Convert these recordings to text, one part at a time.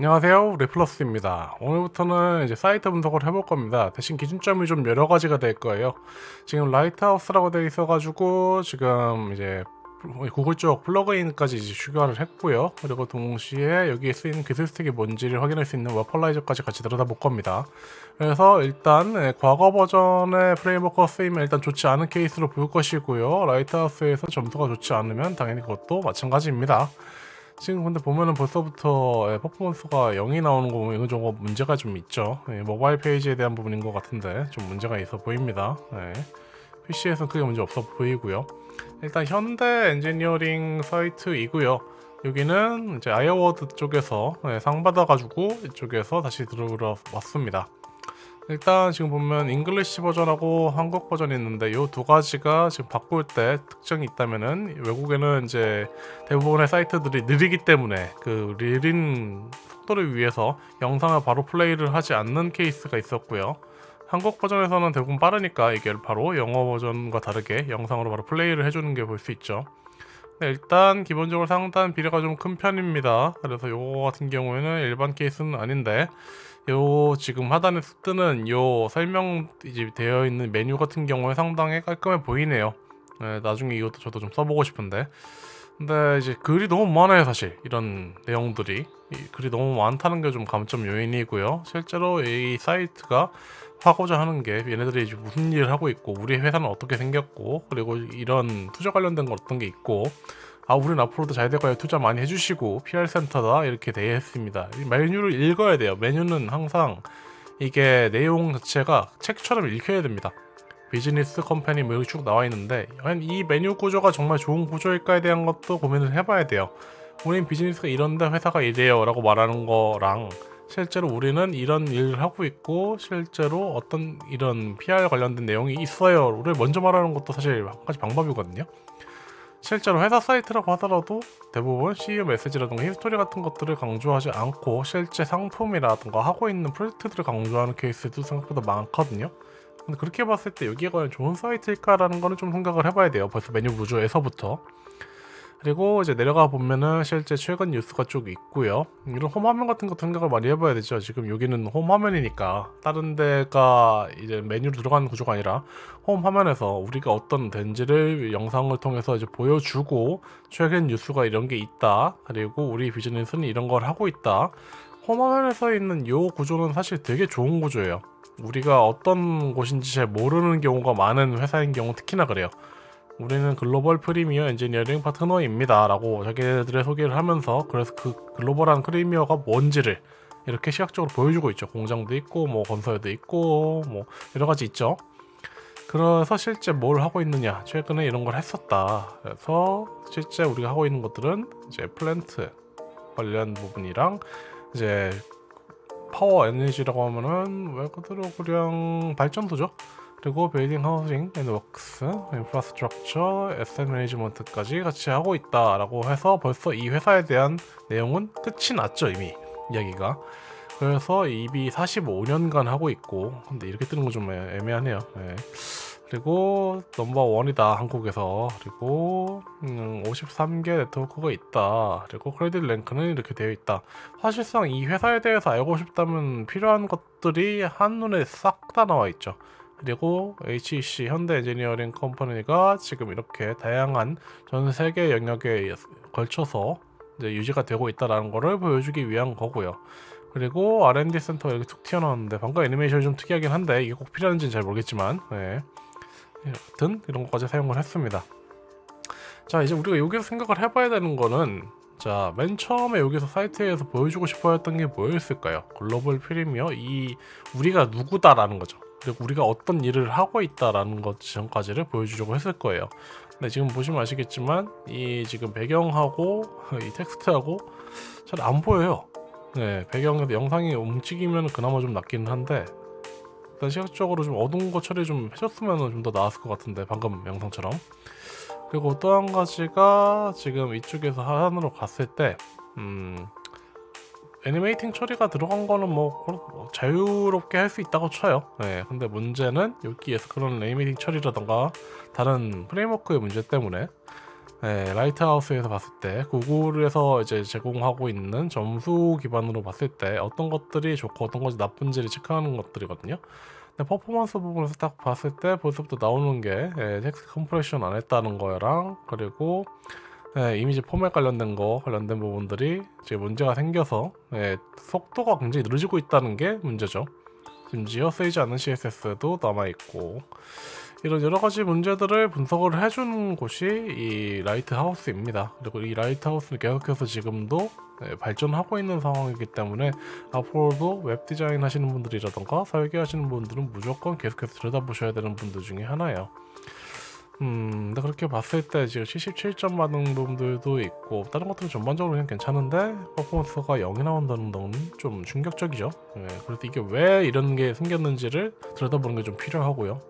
안녕하세요. 레플러스입니다. 오늘부터는 이제 사이트 분석을 해볼 겁니다. 대신 기준점이 좀 여러 가지가 될 거예요. 지금 Lighthouse라고 되어 있어 가지고 지금 이제 구글 쪽 플러그인까지 이제 추가를 했고요. 그리고 동시에 여기에 쓰이는 기술 stack이 뭔지를 확인할 수 있는 Wappalyzer까지 같이 들여다볼 겁니다. 그래서 일단 네, 과거 버전의 프레임워크가 쓰이면 일단 좋지 않은 케이스로 볼 것이고요. Lighthouse에서 점수가 좋지 않으면 당연히 그것도 마찬가지입니다 지금 근데 보면은 벌써부터 예, 퍼포먼스가 0이 나오는 거 보면 이건 좀 문제가 좀 있죠. 예, 모바일 페이지에 대한 부분인 것 같은데 좀 문제가 있어 보입니다. 예. PC에서는 크게 문제 없어 보이고요. 일단 현대 엔지니어링 사이트이고요. 여기는 이제 i-Award 쪽에서 네, 상 받아가지고 이쪽에서 다시 들어왔습니다 일단 지금 보면 English 버전하고 한국 버전이 있는데 이 두 가지가 지금 바꿀 때 특징이 있다면은 외국에는 이제 대부분의 사이트들이 느리기 때문에 그 느린 속도를 위해서 영상을 바로 플레이를 하지 않는 케이스가 있었고요. 한국 버전에서는 대부분 빠르니까 이게 바로 영어 버전과 다르게 영상으로 바로 플레이를 해주는 게 볼 수 있죠 네, 일단 기본적으로 상단 비례가 좀 큰 편입니다. 그래서 요거 같은 경우에는 일반 케이스는 아닌데 요 지금 하단에 뜨는 요 설명 이제 되어 있는 메뉴 같은 경우에 상당히 깔끔해 보이네요. 네, 나중에 이것도 저도 좀 써보고 싶은데. 근데 이제 글이 너무 많아요 사실. 이런 내용들이 글이 너무 많다는 게 좀 감점 요인이고요. 실제로 이 사이트가 하고자 하는 게 얘네들이 이제 무슨 일을 하고 있고 우리 회사는 어떻게 생겼고 그리고 이런 투자 관련된 거 어떤 게 있고 아 우리는 앞으로도 잘 될 거예요. 투자 많이 해주시고 PR센터다 이렇게 되어 있습니다. 메뉴를 읽어야 돼요. 메뉴는 항상 이게 내용 자체가 책처럼 읽혀야 됩니다. Business Company 뭐 이렇게 쭉 나와 있는데 이 메뉴 구조가 정말 좋은 구조일까에 대한 것도 고민을 해봐야 돼요. 우린 비즈니스가 이런데 회사가 이래요 라고 말하는 거랑 실제로 우리는 이런 일을 하고 있고 실제로 어떤 이런 PR 관련된 내용이 있어요를 먼저 말하는 것도 사실 한 가지 방법이거든요. 실제로 회사 사이트라고 하더라도 대부분 CEO 메시지라든가 history 같은 것들을 강조하지 않고 실제 상품이라든가 하고 있는 프로젝트들을 강조하는 케이스도 생각보다 많거든요. 근데 그렇게 봤을 때 여기가 과연 좋은 사이트일까라는 거는 좀 생각을 해봐야 돼요. 벌써 메뉴 구조에서부터 그리고 이제 내려가 보면은 실제 최근 뉴스가 쭉 있고요. 이런 홈 화면 같은 것도 생각을 많이 해봐야 되죠. 지금 여기는 홈 화면이니까. 다른 데가 이제 메뉴로 들어가는 구조가 아니라 홈 화면에서 우리가 어떤 된지를 영상을 통해서 이제 보여주고 최근 뉴스가 이런 게 있다. 그리고 우리 비즈니스는 이런 걸 하고 있다. 홈 화면에서 있는 이 구조는 사실 되게 좋은 구조예요. 우리가 어떤 곳인지 잘 모르는 경우가 많은 회사인 경우 특히나 그래요 우리는 Global Premier Engineering Partner입니다. 라고 자기들의 소개를 하면서 그래서 그 글로벌한 Premier가 뭔지를 이렇게 시각적으로 보여주고 있죠. 공장도 있고 뭐 건설도 있고 뭐 여러가지 있죠. 그래서 실제 뭘 하고 있느냐. 최근에 이런 걸 했었다. 그래서 실제 우리가 하고 있는 것들은 이제 플랜트 관련 부분이랑 이제 파워 에너지라고 하면은 말 그대로 그냥 발전소죠 그리고 building housing and works infrastructure asset management까지 같이 하고 있다 라고 해서 벌써 이 회사에 대한 내용은 끝이 났죠 이미. 이야기가. 그래서 입이 45년간 하고 있고 근데 이렇게 뜨는 건좀 애매하네요. 네. 그리고 number one이다 한국에서. 그리고 음, 53개 네트워크가 있다. 그리고 credit rank는 이렇게 되어 있다. 사실상 이 회사에 대해서 알고 싶다면 필요한 것들이 한눈에 싹 다 나와 있죠 그리고 HEC 현대 엔지니어링 Company가 지금 이렇게 다양한 전 세계 영역에 걸쳐서 유지가 되고 있다는 것을 보여주기 위한 거고요. 그리고 R&D 센터가 이렇게 툭 튀어나왔는데 방금 애니메이션이 좀 특이하긴 한데 이게 꼭 필요한지는 잘 모르겠지만 네. 여튼 이런 것까지 사용을 했습니다. 자 이제 우리가 여기서 생각을 해봐야 되는 거는 자, 맨 처음에 여기서 사이트에서 보여주고 싶어 했던 게 뭐였을까요? 글로벌 프리미어 이 우리가 누구다라는 거죠. 우리가 어떤 일을 하고 있다라는 것 전까지를 보여주려고 했을 거예요. 근데 지금 보시면 아시겠지만 이 지금 배경하고 이 텍스트하고 잘 안 보여요. 네 배경에서 영상이 움직이면 그나마 좀 낫기는 한데 일단 시각적으로 좀 어두운 거 처리 좀 해줬으면 좀 더 나았을 것 같은데 방금 영상처럼. 그리고 또 한 가지가 지금 이쪽에서 하단으로 갔을 때 음, animating 처리가 들어간 거는 뭐, 뭐 자유롭게 할 수 있다고 쳐요 네, 근데 문제는 여기에서 그런 animating 처리라던가 다른 프레임워크의 문제 때문에 네, Lighthouse에서 봤을 때 구글에서 이제 제공하고 있는 점수 기반으로 봤을 때 어떤 것들이 좋고 어떤 것이 나쁜지를 체크하는 것들이거든요. 근데 퍼포먼스 부분에서 딱 봤을 때 벌써부터 나오는 게 예, text compression 안 했다는 거랑 그리고 예, 이미지 포맷 관련된 거 관련된 부분들이 이제 문제가 생겨서 예, 속도가 굉장히 느려지고 있다는 게 문제죠. 심지어 쓰이지 않는 CSS도 남아있고 이런 여러 가지 문제들을 분석을 해준 곳이 이 Lighthouse입니다. 그리고 이 Lighthouse는 계속해서 지금도 네, 발전하고 있는 상황이기 때문에 앞으로도 웹 디자인 하시는 분들이라던가 설계하시는 분들은 무조건 계속해서 들여다보셔야 되는 분들 중에 하나예요. 음, 근데 그렇게 봤을 때 지금 77점 받은 분들도 있고 다른 것들은 전반적으로 그냥 괜찮은데 퍼포먼스가 0이 나온다는 건 좀 충격적이죠. 네, 그래서 이게 왜 이런 게 생겼는지를 들여다보는 게 좀 필요하고요.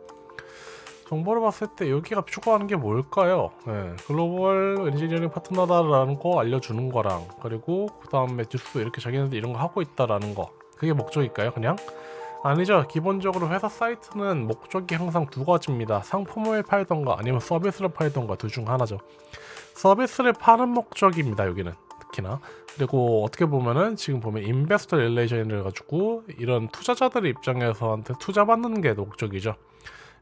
정보를 봤을 때 여기가 추구하는 게 뭘까요? 네, 글로벌 엔지니어링 파트너다라는 거 알려주는 거랑 그리고 그 다음에 뉴스 이렇게 자기네들 이런 거 하고 있다라는 거 그게 목적일까요? 그냥? 아니죠. 기본적으로 회사 사이트는 목적이 항상 두 가지입니다. 상품을 팔던가 아니면 서비스를 팔던가 둘 중 하나죠. 서비스를 파는 목적입니다. 여기는 특히나 그리고 어떻게 보면은 지금 보면 investor relation을 가지고 이런 투자자들 입장에서한테 투자 받는 게 목적이죠.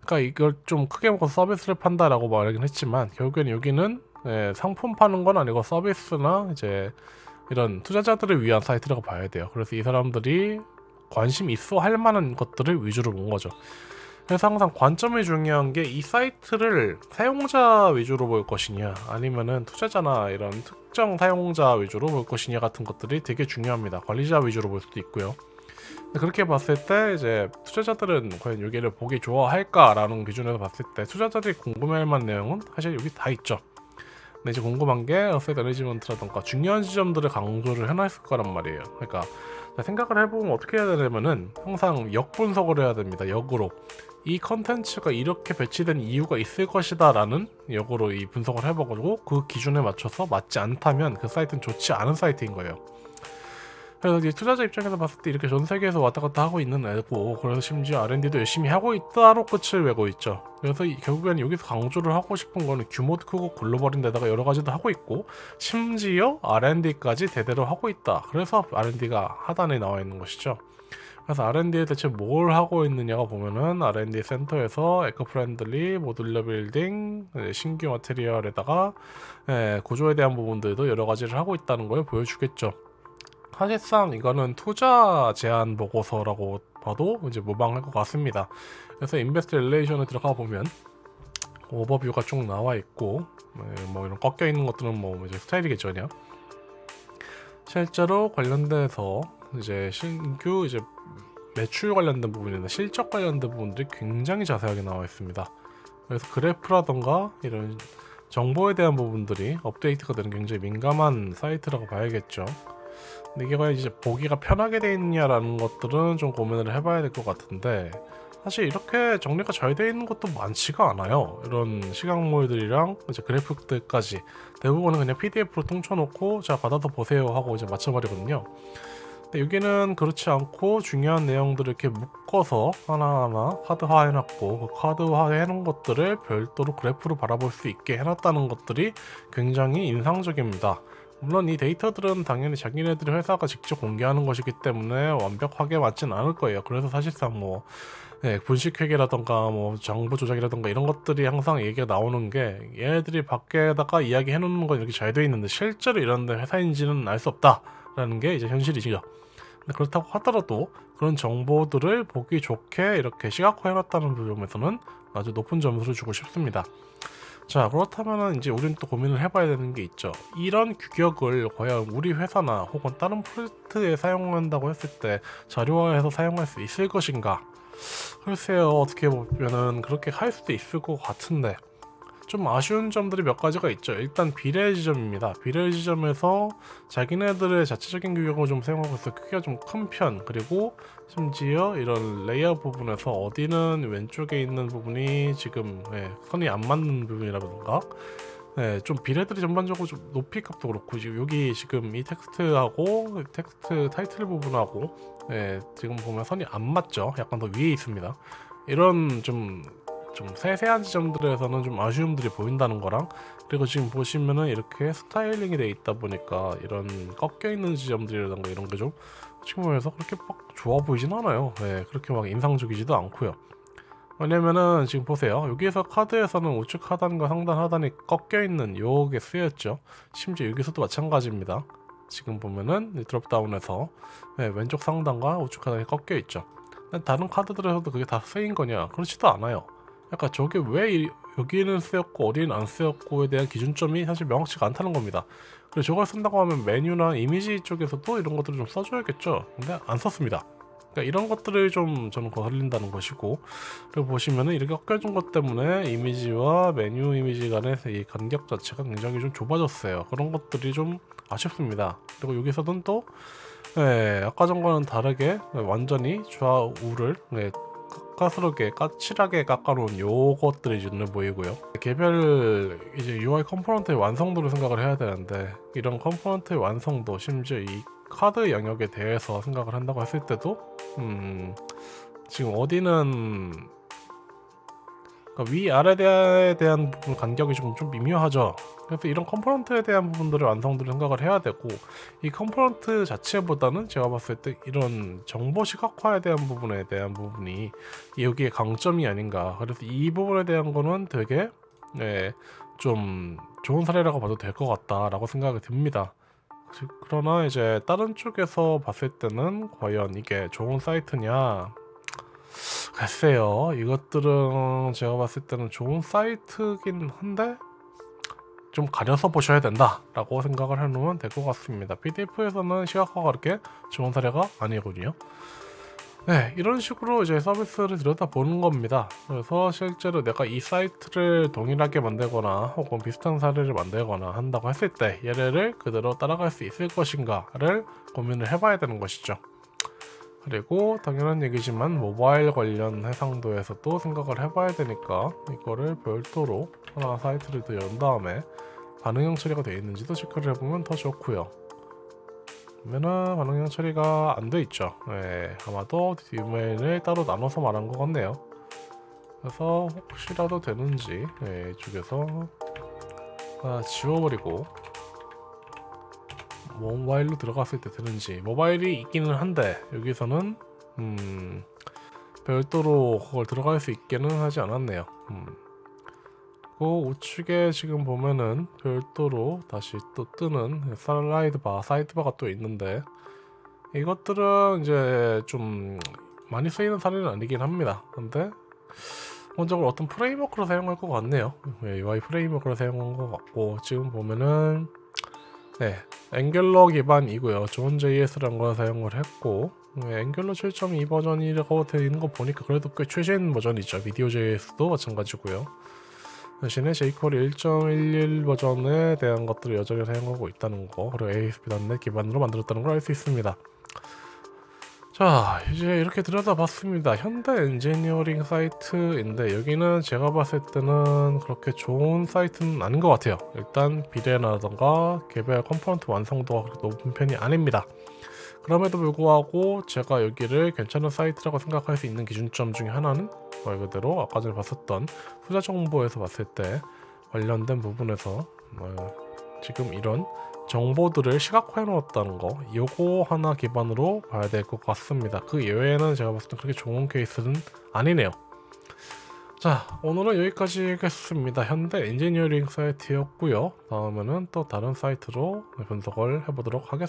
그러니까 이걸 좀 크게 먹고 서비스를 판다라고 말하긴 했지만 결국엔 여기는 예, 상품 파는 건 아니고 서비스나 이제 이런 투자자들을 위한 사이트라고 봐야 돼요. 그래서 이 사람들이 관심 있어 할 만한 것들을 위주로 본 거죠. 그래서 항상 관점이 중요한 게 이 사이트를 사용자 위주로 볼 것이냐 아니면은 투자자나 이런 특정 사용자 위주로 볼 것이냐 같은 것들이 되게 중요합니다. 관리자 위주로 볼 수도 있고요. 그렇게 봤을 때 이제 투자자들은 과연 여기를 보기 좋아할까 라는 기준에서 봤을 때 투자자들이 궁금해할 만한 내용은 사실 여기 다 있죠. 근데 이제 궁금한 게 asset management라던가 중요한 지점들을 강조를 해놨을 거란 말이에요. 그러니까 생각을 해보면 어떻게 해야 되냐면은 항상 역분석을 해야 됩니다. 역으로 이 컨텐츠가 이렇게 배치된 이유가 있을 것이다 라는 역으로 이 분석을 해보고 그 기준에 맞춰서 맞지 않다면 그 사이트는 좋지 않은 사이트인 거예요. 그래서 이제 투자자 입장에서 봤을 때 이렇게 전 세계에서 왔다 갔다 하고 있는 애고 그래서 심지어 R&D도 열심히 하고 있다로 끝을 내고 있죠. 그래서 이, 결국에는 여기서 강조를 하고 싶은 거는 규모도 크고 글로벌인 데다가 여러 가지도 하고 있고 심지어 R&D까지 제대로 하고 있다. 그래서 R&D가 하단에 나와 있는 것이죠. 그래서 R&D에 대체 뭘 하고 있느냐가 보면은 R&D 센터에서 eco friendly modular building 신규 material에다가 예, 구조에 대한 부분들도 여러 가지를 하고 있다는 걸 보여주겠죠. 사실상 이거는 투자 제안 보고서라고 봐도 이제 무방할 것 같습니다. 그래서 invest relation에 들어가 보면 오버뷰가 쭉 나와 있고 네, 뭐 이런 꺾여 있는 것들은 뭐 이제 스타일이겠죠 그냥 실제로 관련돼서 이제 신규 이제 매출 관련된 부분이나 실적 관련된 부분들이 굉장히 자세하게 나와 있습니다. 그래서 그래프라던가 이런 정보에 대한 부분들이 업데이트가 되는 굉장히 민감한 사이트라고 봐야겠죠. 근데 이게 이제 보기가 편하게 돼 있냐라는 것들은 좀 고민을 해봐야 될 것 같은데 사실 이렇게 정리가 잘 되어 있는 것도 많지가 않아요. 이런 시각물들이랑 이제 그래픽들까지 대부분은 그냥 PDF로 통쳐놓고 자 받아서 보세요 하고 이제 맞춰버리거든요. 근데 여기는 그렇지 않고 중요한 내용들을 이렇게 묶어서 하나하나 카드화 해놨고 그 카드화 해놓은 것들을 별도로 그래프로 바라볼 수 있게 해놨다는 것들이 굉장히 인상적입니다. 물론 이 데이터들은 당연히 자기네들이 회사가 직접 공개하는 것이기 때문에 완벽하게 맞진 않을 거예요. 그래서 사실상 뭐 네, 분식회계라던가 뭐 정보 조작이라던가 이런 것들이 항상 얘기가 나오는 게 얘네들이 밖에다가 이야기 해놓는 건 이렇게 잘 돼 있는데 실제로 이런 데 회사인지는 알 수 없다라는 게 이제 현실이죠. 그렇다고 하더라도 그런 정보들을 보기 좋게 이렇게 시각화해 놨다는 부분에서는 아주 높은 점수를 주고 싶습니다. 자 그렇다면 이제 우리는 또 고민을 해봐야 되는 게 있죠. 이런 규격을 과연 우리 회사나 혹은 다른 프로젝트에 사용한다고 했을 때 자료화해서 사용할 수 있을 것인가? 글쎄요 어떻게 보면은 그렇게 할 수도 있을 것 같은데 좀 아쉬운 점들이 몇 가지가 있죠. 일단 비례 지점입니다. 비례 지점에서 자기네들의 자체적인 규격을 좀 사용하고 있어 크기가 좀 큰 편 그리고 심지어 이런 레이아웃 부분에서 어디는 왼쪽에 있는 부분이 지금 네, 선이 안 맞는 부분이라든가 네, 좀 비례들이 전반적으로 좀 높이 값도 그렇고 지금 여기 지금 이 텍스트하고 텍스트 타이틀 부분하고 네, 지금 보면 선이 안 맞죠. 약간 더 위에 있습니다. 이런 좀 좀 세세한 지점들에서는 좀 아쉬움들이 보인다는 거랑 그리고 지금 보시면은 이렇게 스타일링이 돼 있다 보니까 이런 꺾여 있는 지점들이라던가 이런 게좀 측면에서 그렇게 막 좋아 보이진 않아요. 네, 그렇게 막 인상적이지도 않고요. 왜냐면은 지금 보세요. 여기에서 카드에서는 우측 하단과 상단 하단이 꺾여 있는 요게 쓰였죠. 심지어 여기서도 마찬가지입니다. 지금 보면은 드롭다운에서 네, 왼쪽 상단과 우측 하단이 꺾여 있죠. 다른 카드들에서도 그게 다 쓰인 거냐? 그렇지도 않아요. 약간 저게 왜 이- 여기는 쓰였고 어디는 안 쓰였고에 대한 기준점이 사실 명확치가 않다는 겁니다. 그리고 저걸 쓴다고 하면 메뉴나 이미지 쪽에서도 이런 것들을 좀 써줘야겠죠. 근데 안 썼습니다. 그러니까 이런 것들을 좀 저는 거슬린다는 것이고 그리고 보시면은 이렇게 꺾여준 것 때문에 이미지와 메뉴 이미지 간의 이 간격 자체가 굉장히 좀 좁아졌어요. 그런 것들이 좀 아쉽습니다. 그리고 여기서는 또 네, 아까 전과는 다르게 완전히 좌우를 네, 가스럽게 까칠하게 깎아놓은 요것들이 눈에 보이고요. 개별 이제 UI 컴포넌트의 완성도를 생각을 해야 되는데 이런 component의 완성도 심지어 이 카드 영역에 대해서 생각을 한다고 했을 때도 음 지금 어디는 그러니까 위 아래에 대한 부분 간격이 좀, 좀 미묘하죠. 그래서 이런 component에 대한 부분들을 완성도를 생각을 해야 되고 이 component 자체보다는 제가 봤을 때 이런 정보 시각화에 대한 부분에 대한 부분이 여기에 강점이 아닌가. 그래서 이 부분에 대한 거는 되게 네, 좀 좋은 사례라고 봐도 될 것 같다라고 생각이 듭니다. 즉, 그러나 이제 다른 쪽에서 봤을 때는 과연 이게 좋은 사이트냐? 글쎄요. 이것들은 제가 봤을 때는 좋은 사이트긴 한데 좀 가려서 보셔야 된다 라고 생각을 해놓으면 될 것 같습니다. PDF에서는 시각화가 그렇게 좋은 사례가 아니거든요. 네, 이런 식으로 이제 서비스를 들여다보는 겁니다. 그래서 실제로 내가 이 사이트를 동일하게 만들거나 혹은 비슷한 사례를 만들거나 한다고 했을 때 얘네를 그대로 따라갈 수 있을 것인가를 고민을 해봐야 되는 것이죠. 그리고 당연한 얘기지만 모바일 관련 해상도에서도 생각을 해봐야 되니까 이거를 별도로 하나 사이트를 더연 다음에 반응형 처리가 되어 있는지도 체크를 해보면 더 좋고요. 그러면은 반응형 처리가 안 돼 있죠. 네, 아마도 뒷면을 따로 나눠서 말한 것 같네요. 그래서 혹시라도 되는지 네, 이쪽에서 지워버리고 모바일로 들어갔을 때 되는지 모바일이 있기는 한데 여기서는 음, 별도로 그걸 들어갈 수 있게는 하지 않았네요. 음. 그리고 우측에 지금 보면은 별도로 다시 또 뜨는 slide bar, side bar가 또 있는데 이것들은 이제 좀 많이 쓰이는 사례는 아니긴 합니다. 근데 기본적으로 어떤 framework로 사용할 것 같네요. 네, UI 프레임워크로 사용한 것 같고 지금 보면은 네, Angular 기반이고요. Zone JS라는 걸 사용을 했고 네, Angular 7.2 버전이라고 되어 있는 거 보니까 그래도 꽤 최신 버전이죠. Video JS도 마찬가지고요. 대신에 jQuery 1.11 버전에 대한 것들을 여전히 사용하고 있다는 거 그리고 ASP.NET 기반으로 만들었다는 걸 알 수 있습니다. 자 이제 이렇게 들여다봤습니다. 현대 엔지니어링 사이트인데 여기는 제가 봤을 때는 그렇게 좋은 사이트는 아닌 것 같아요. 일단 비례라던가 개별 component 완성도가 그렇게 높은 편이 아닙니다. 그럼에도 불구하고 제가 여기를 괜찮은 사이트라고 생각할 수 있는 기준점 중에 하나는 말 그대로 아까 전에 봤었던 투자 정보에서 봤을 때 관련된 부분에서 어, 지금 이런 정보들을 시각화해 놓았다는 거 요거 하나 기반으로 봐야 될 것 같습니다. 그 예외에는 제가 봤을 때 그렇게 좋은 케이스는 아니네요. 자 오늘은 여기까지 하겠습니다. 현대 엔지니어링 사이트였고요. 다음에는 또 다른 사이트로 분석을 해보도록 하겠습니다